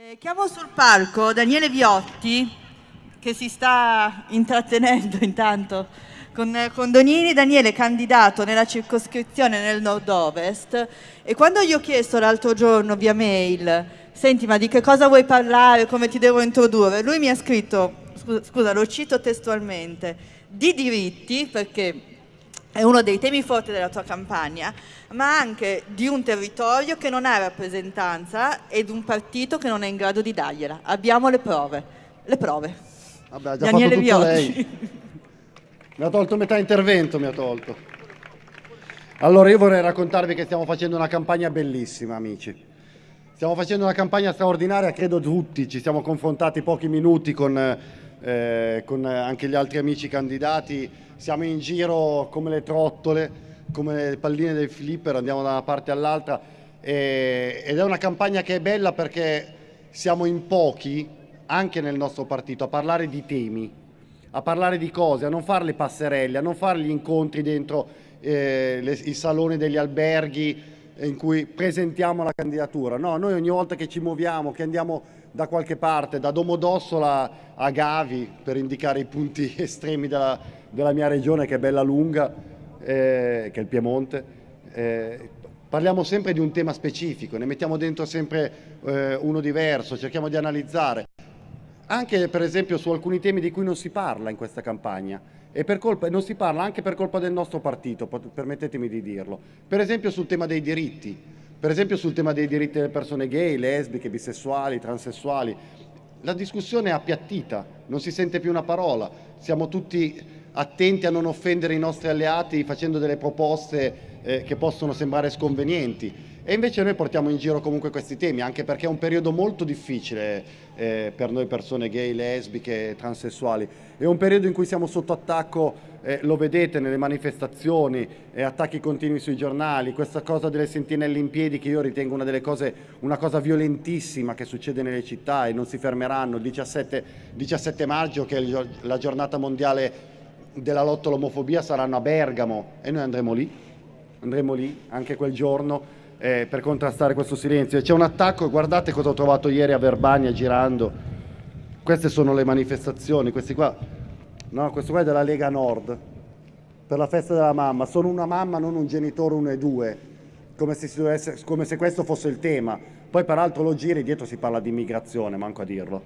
Eh, chiamo sul palco Daniele Viotti che si sta intrattenendo intanto con, con Donini. Daniele candidato nella circoscrizione nel nord-ovest. E quando gli ho chiesto l'altro giorno via mail senti ma di che cosa vuoi parlare, come ti devo introdurre, lui mi ha scritto, scusa, scusa lo cito testualmente, di diritti perché è uno dei temi forti della tua campagna, ma anche di un territorio che non ha rappresentanza e di un partito che non è in grado di dargliela. Abbiamo le prove. Le prove. Vabbè, ha già Daniele fatto tutto lei. Mi ha tolto metà intervento, mi ha tolto. Allora io vorrei raccontarvi che stiamo facendo una campagna bellissima, amici. Stiamo facendo una campagna straordinaria, credo tutti, ci siamo confrontati pochi minuti con, eh, con anche gli altri amici candidati. Siamo in giro come le trottole, come le palline del flipper, andiamo da una parte all'altra. Ed è una campagna che è bella perché siamo in pochi, anche nel nostro partito, a parlare di temi, a parlare di cose, a non fare le passerelle, a non fare gli incontri dentro eh, le, i saloni degli alberghi in cui presentiamo la candidatura. No, noi ogni volta che ci muoviamo, che andiamo da qualche parte, da Domodossola a Gavi, per indicare i punti estremi della, della mia regione che è bella lunga, eh, che è il Piemonte, eh, parliamo sempre di un tema specifico, ne mettiamo dentro sempre eh, uno diverso, cerchiamo di analizzare. Anche per esempio su alcuni temi di cui non si parla in questa campagna e colpa, non si parla anche per colpa del nostro partito, permettetemi di dirlo. Per esempio sul tema dei diritti, per esempio sul tema dei diritti delle persone gay, lesbiche, bisessuali, transessuali. La discussione è appiattita, non si sente più una parola, siamo tutti attenti a non offendere i nostri alleati facendo delle proposte eh, che possono sembrare sconvenienti. E invece noi portiamo in giro comunque questi temi, anche perché è un periodo molto difficile eh, per noi persone gay, lesbiche, transessuali. È un periodo in cui siamo sotto attacco, eh, lo vedete nelle manifestazioni, eh, attacchi continui sui giornali, questa cosa delle sentinelle in piedi che io ritengo una delle cose, una cosa violentissima che succede nelle città e non si fermeranno. Il 17, 17 maggio che è la giornata mondiale della lotta all'omofobia saranno a Bergamo e noi andremo lì, andremo lì anche quel giorno eh, per contrastare questo silenzio. C'è un attacco, guardate cosa ho trovato ieri a Verbania girando, queste sono le manifestazioni, questi qua, no, questo qua è della Lega Nord, per la festa della mamma, sono una mamma, non un genitore, uno e due, come se, dovesse, come se questo fosse il tema. Poi peraltro lo giri, dietro si parla di immigrazione, manco a dirlo.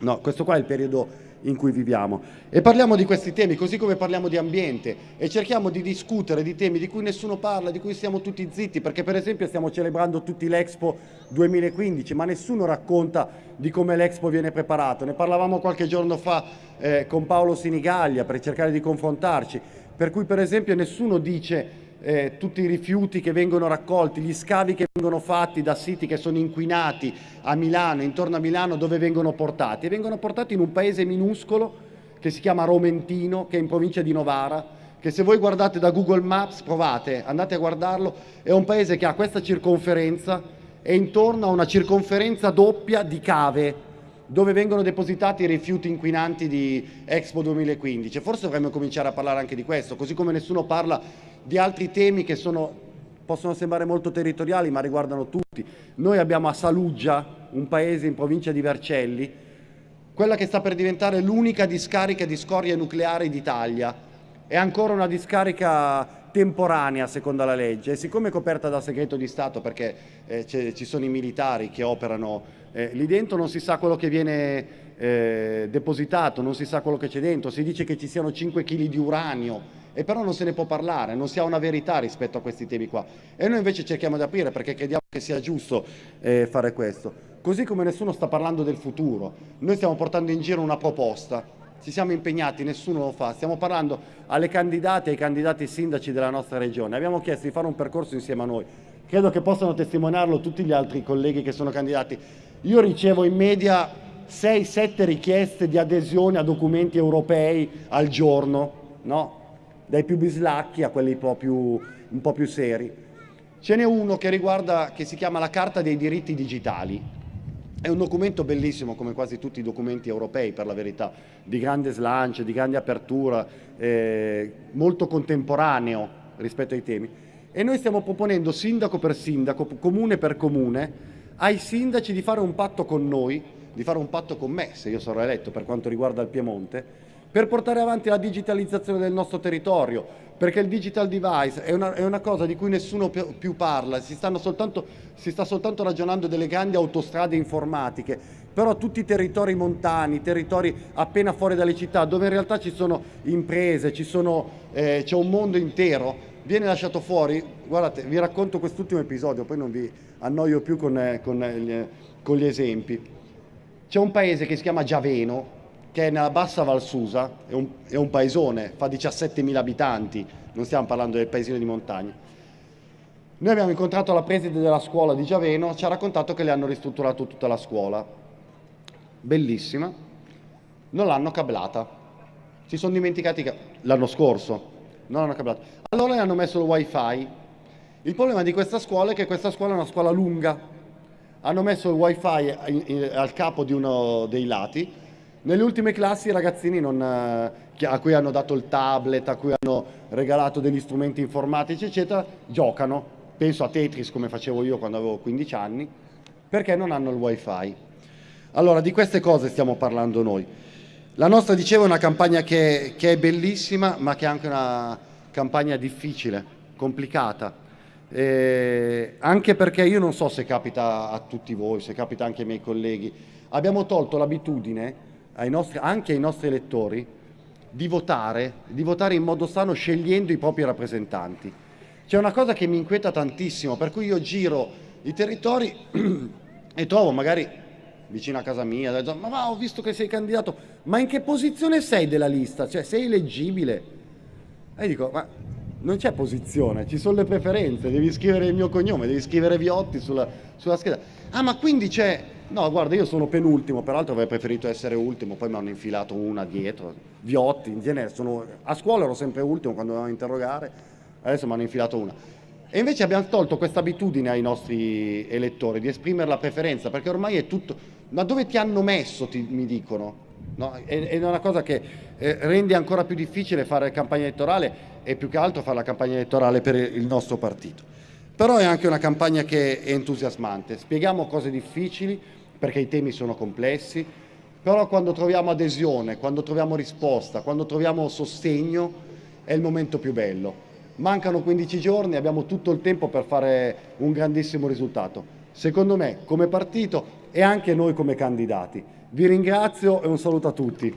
No, questo qua è il periodo in cui viviamo. E parliamo di questi temi, così come parliamo di ambiente, e cerchiamo di discutere di temi di cui nessuno parla, di cui siamo tutti zitti, perché per esempio stiamo celebrando tutti l'Expo 2015, ma nessuno racconta di come l'Expo viene preparato. Ne parlavamo qualche giorno fa eh, con Paolo Sinigaglia per cercare di confrontarci, per cui per esempio nessuno dice eh, tutti i rifiuti che vengono raccolti, gli scavi che vengono fatti da siti che sono inquinati a Milano, intorno a Milano, dove vengono portati? E vengono portati in un paese minuscolo che si chiama Romentino, che è in provincia di Novara, che se voi guardate da Google Maps, provate, andate a guardarlo, è un paese che ha questa circonferenza e intorno a una circonferenza doppia di cave, dove vengono depositati i rifiuti inquinanti di Expo 2015. Forse dovremmo cominciare a parlare anche di questo, così come nessuno parla di altri temi che sono, possono sembrare molto territoriali ma riguardano tutti. Noi abbiamo a Saluggia, un paese in provincia di Vercelli, quella che sta per diventare l'unica discarica di scorie nucleari d'Italia. È ancora una discarica temporanea secondo la legge e siccome è coperta da segreto di Stato perché eh, ci sono i militari che operano eh, lì dentro non si sa quello che viene eh, depositato, non si sa quello che c'è dentro, si dice che ci siano 5 kg di uranio e però non se ne può parlare, non si ha una verità rispetto a questi temi qua. E noi invece cerchiamo di aprire perché crediamo che sia giusto eh, fare questo. Così come nessuno sta parlando del futuro, noi stiamo portando in giro una proposta, ci siamo impegnati, nessuno lo fa, stiamo parlando alle candidate e ai candidati sindaci della nostra regione, abbiamo chiesto di fare un percorso insieme a noi, credo che possano testimoniarlo tutti gli altri colleghi che sono candidati. Io ricevo in media 6-7 richieste di adesione a documenti europei al giorno, no? Dai più bislacchi a quelli un po' più, un po più seri. Ce n'è uno che riguarda, che si chiama la Carta dei diritti digitali. È un documento bellissimo, come quasi tutti i documenti europei, per la verità, di grande slancio, di grande apertura, eh, molto contemporaneo rispetto ai temi. E noi stiamo proponendo, sindaco per sindaco, comune per comune, ai sindaci di fare un patto con noi, di fare un patto con me, se io sarò eletto per quanto riguarda il Piemonte, per portare avanti la digitalizzazione del nostro territorio, perché il digital device è una, è una cosa di cui nessuno più, parla, si, soltanto, si, sta soltanto ragionando delle grandi autostrade informatiche, però tutti i territori montani, territori appena fuori dalle città, dove in realtà ci sono imprese, eh, c'è un mondo intero, viene lasciato fuori, guardate, vi racconto quest'ultimo episodio, poi non vi annoio più con, eh, con, eh, con gli esempi. C'è un paese che si chiama Giaveno, che è nella bassa Valsusa, è un, è un paesone, fa 17.000 abitanti, non stiamo parlando del paesino di montagna. Noi abbiamo incontrato la preside della scuola di Giaveno, ci ha raccontato che le hanno ristrutturato tutta la scuola. Bellissima. Non l'hanno cablata. Si sono dimenticati che l'anno scorso non l'hanno cablata. Allora le hanno messo il wifi. Il problema di questa scuola è che questa scuola è una scuola lunga. Hanno messo il wifi al capo di uno dei lati nelle ultime classi i ragazzini non, eh, a cui hanno dato il tablet, a cui hanno regalato degli strumenti informatici, eccetera, giocano. Penso a Tetris come facevo io quando avevo 15 anni, perché non hanno il wifi. Allora, di queste cose stiamo parlando noi. La nostra, dicevo, è una campagna che, che è bellissima, ma che è anche una campagna difficile, complicata. Eh, anche perché io non so se capita a tutti voi, se capita anche ai miei colleghi, abbiamo tolto l'abitudine ai nostri, anche ai nostri elettori di votare, di votare in modo sano scegliendo i propri rappresentanti. C'è una cosa che mi inquieta tantissimo, per cui io giro i territori e trovo magari vicino a casa mia, ma va, ho visto che sei candidato, ma in che posizione sei della lista? Cioè sei eleggibile? E dico, ma non c'è posizione, ci sono le preferenze, devi scrivere il mio cognome, devi scrivere Viotti sulla, sulla scheda. Ah, ma quindi c'è No, guarda, io sono penultimo, peraltro avrei preferito essere ultimo, poi mi hanno infilato una dietro. Viotti, in genere, sono... a scuola ero sempre ultimo quando dovevamo interrogare, adesso mi hanno infilato una. E invece abbiamo tolto questa abitudine ai nostri elettori di esprimere la preferenza, perché ormai è tutto... Ma dove ti hanno messo, ti, mi dicono? No? È, è, una cosa che eh, rende ancora più difficile fare campagna elettorale e più che altro fare la campagna elettorale per il nostro partito. Però è anche una campagna che è entusiasmante. Spieghiamo cose difficili, perché i temi sono complessi, però quando troviamo adesione, quando troviamo risposta, quando troviamo sostegno è il momento più bello. Mancano 15 giorni, abbiamo tutto il tempo per fare un grandissimo risultato. Secondo me, come partito e anche noi come candidati. Vi ringrazio e un saluto a tutti.